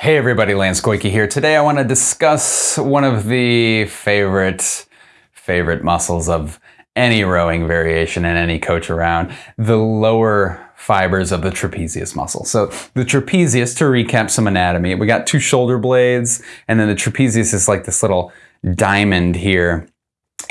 Hey everybody, Lance Koike here. Today I want to discuss one of the favorite, favorite muscles of any rowing variation and any coach around, the lower fibers of the trapezius muscle. So the trapezius, to recap some anatomy, we got two shoulder blades, and then the trapezius is like this little diamond here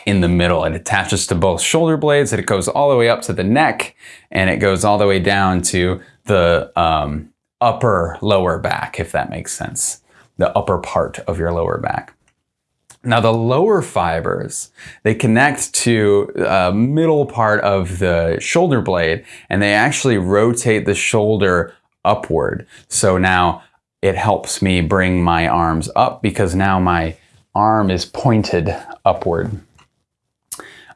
in the middle. It attaches to both shoulder blades, and it goes all the way up to the neck, and it goes all the way down to the um, upper lower back, if that makes sense. The upper part of your lower back. Now the lower fibers, they connect to a middle part of the shoulder blade and they actually rotate the shoulder upward. So now it helps me bring my arms up because now my arm is pointed upward.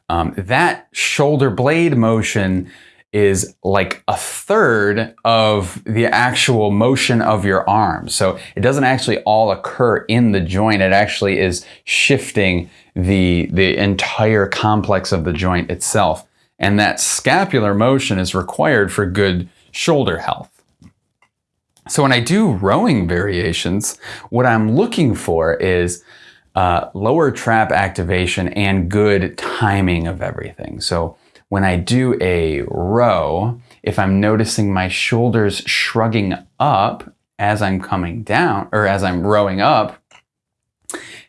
Um, that shoulder blade motion is like a third of the actual motion of your arm. So it doesn't actually all occur in the joint. It actually is shifting the, the entire complex of the joint itself. And that scapular motion is required for good shoulder health. So when I do rowing variations, what I'm looking for is uh, lower trap activation and good timing of everything. So when I do a row, if I'm noticing my shoulders shrugging up as I'm coming down or as I'm rowing up,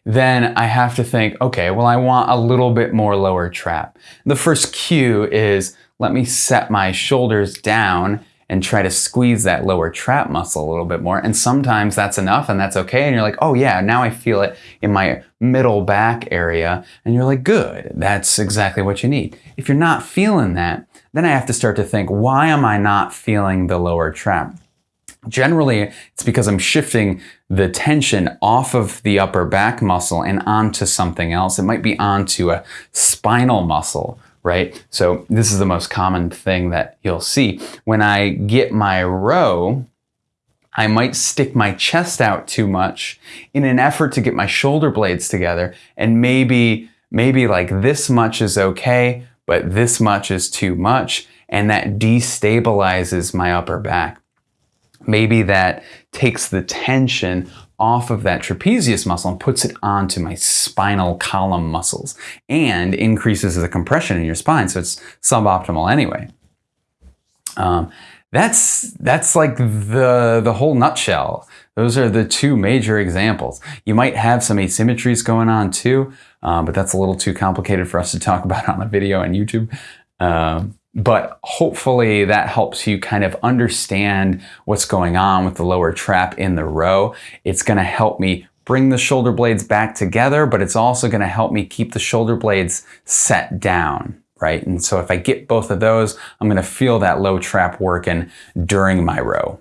then I have to think, okay, well, I want a little bit more lower trap. The first cue is let me set my shoulders down and try to squeeze that lower trap muscle a little bit more. And sometimes that's enough and that's okay. And you're like, oh yeah, now I feel it in my middle back area. And you're like, good, that's exactly what you need. If you're not feeling that, then I have to start to think, why am I not feeling the lower trap? Generally, it's because I'm shifting the tension off of the upper back muscle and onto something else. It might be onto a spinal muscle right? So this is the most common thing that you'll see. When I get my row, I might stick my chest out too much in an effort to get my shoulder blades together and maybe maybe like this much is okay, but this much is too much and that destabilizes my upper back. Maybe that takes the tension off of that trapezius muscle and puts it onto my spinal column muscles and increases the compression in your spine. So it's suboptimal anyway. Um, that's that's like the the whole nutshell. Those are the two major examples. You might have some asymmetries going on too, uh, but that's a little too complicated for us to talk about on a video on YouTube. Um, but hopefully that helps you kind of understand what's going on with the lower trap in the row. It's going to help me bring the shoulder blades back together, but it's also going to help me keep the shoulder blades set down, right? And so if I get both of those, I'm going to feel that low trap working during my row.